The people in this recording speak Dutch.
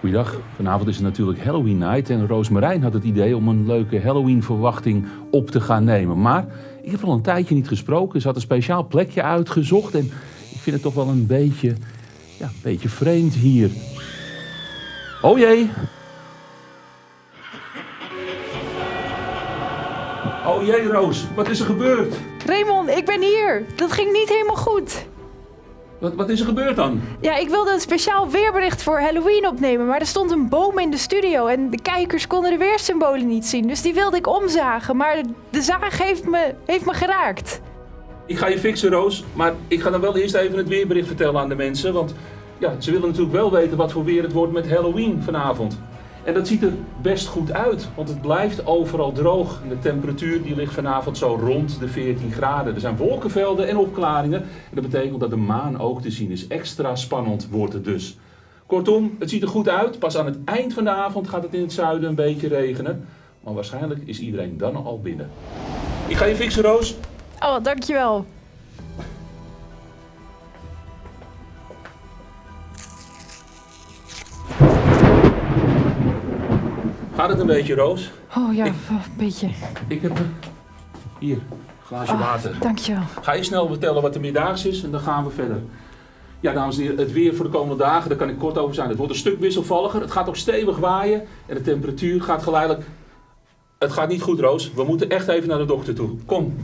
Goeiedag. Vanavond is het natuurlijk Halloween night en Roosmarijn had het idee om een leuke Halloween verwachting op te gaan nemen. Maar ik heb al een tijdje niet gesproken. Ze had een speciaal plekje uitgezocht en ik vind het toch wel een beetje, ja, een beetje vreemd hier. Oh jee. Oh jee, Roos. Wat is er gebeurd? Raymond, ik ben hier. Dat ging niet helemaal goed. Wat, wat is er gebeurd dan? Ja, ik wilde een speciaal weerbericht voor Halloween opnemen, maar er stond een boom in de studio en de kijkers konden de weersymbolen niet zien. Dus die wilde ik omzagen, maar de, de zaag heeft me, heeft me geraakt. Ik ga je fixen, Roos. Maar ik ga dan wel eerst even het weerbericht vertellen aan de mensen. Want ja, ze willen natuurlijk wel weten wat voor weer het wordt met Halloween vanavond. En dat ziet er best goed uit, want het blijft overal droog. De temperatuur die ligt vanavond zo rond de 14 graden. Er zijn wolkenvelden en opklaringen. En dat betekent dat de maan ook te zien is. Extra spannend wordt het dus. Kortom, het ziet er goed uit. Pas aan het eind van de avond gaat het in het zuiden een beetje regenen. Maar waarschijnlijk is iedereen dan al binnen. Ik ga je fixen, Roos. Oh, dankjewel. Gaat het een beetje, Roos? Oh ja, Ik- een beetje. Ik heb... een- Hier, glaasje Ah, water. Dankjewel. Ga je snel vertellen wat er meerdaags is en dan gaan we verder. Ja, dames en heren, het weer voor de komende dagen, daar kan ik kort over zijn. Het wordt een stuk wisselvalliger, het gaat ook stevig waaien en de temperatuur gaat geleidelijk... Het gaat niet goed, Roos. We moeten echt even naar de dokter toe. Kom.